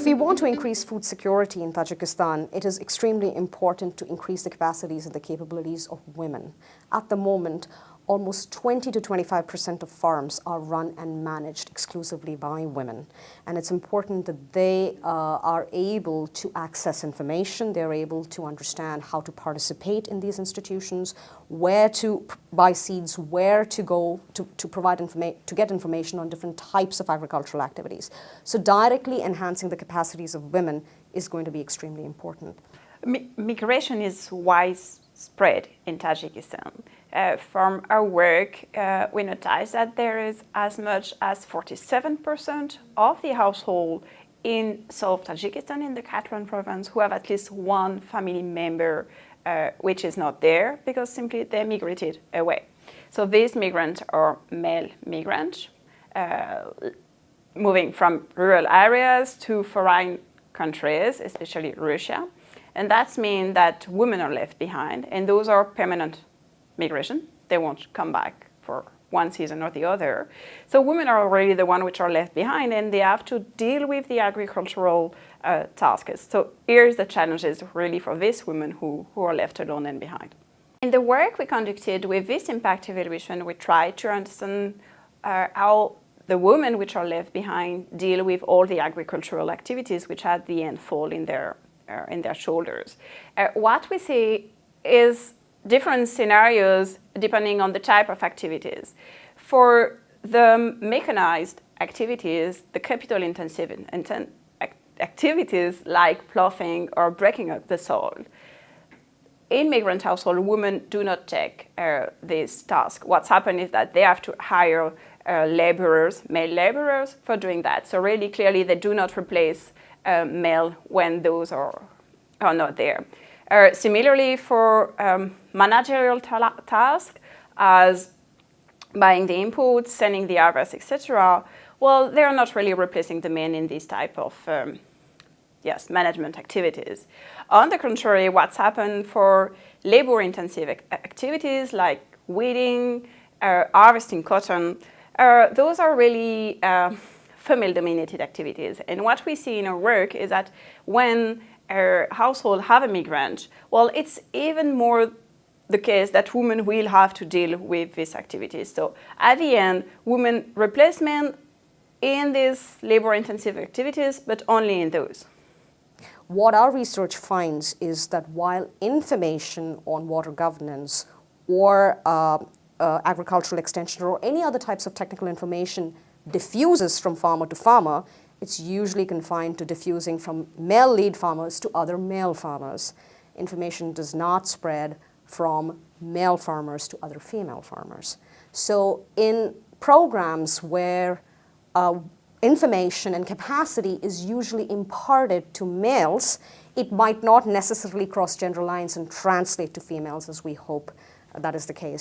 If we want to increase food security in Tajikistan, it is extremely important to increase the capacities and the capabilities of women. At the moment, almost 20 to 25% of farms are run and managed exclusively by women. And it's important that they uh, are able to access information, they're able to understand how to participate in these institutions, where to buy seeds, where to go to, to provide information, to get information on different types of agricultural activities. So directly enhancing the capacities of women is going to be extremely important. migration is widespread in Tajikistan. Uh, from our work, uh, we notice that there is as much as 47% of the household in South Tajikistan, in the Khatlon province, who have at least one family member uh, which is not there because simply they migrated away. So these migrants are male migrants, uh, moving from rural areas to foreign countries, especially Russia. And that means that women are left behind, and those are permanent migration. They won't come back for one season or the other. So women are already the one which are left behind and they have to deal with the agricultural uh, tasks. So here's the challenges really for these women who, who are left alone and behind. In the work we conducted with this impact evaluation, we tried to understand uh, how the women which are left behind deal with all the agricultural activities which at the end fall in their, in their shoulders. Uh, what we see is different scenarios depending on the type of activities. For the mechanized activities, the capital intensive activities like ploughing or breaking up the soil, in migrant household, women do not take uh, this task. What's happened is that they have to hire uh, laborers, male laborers, for doing that. So really clearly they do not replace uh, male when those are, are not there. Uh, similarly, for um, managerial tasks, as buying the inputs, sending the harvest, etc., well, they're not really replacing the men in this type of um, yes, management activities. On the contrary, what's happened for labor-intensive activities like weeding, uh, harvesting cotton, uh, those are really uh, female-dominated activities. And what we see in our work is that when a household have a migrant, well, it's even more the case that women will have to deal with these activities. So at the end, women replace men in these labor-intensive activities, but only in those. What our research finds is that while information on water governance or uh, uh, agricultural extension or any other types of technical information diffuses from farmer to farmer, it's usually confined to diffusing from male lead farmers to other male farmers. Information does not spread from male farmers to other female farmers. So in programs where uh, information and capacity is usually imparted to males, it might not necessarily cross gender lines and translate to females as we hope that is the case.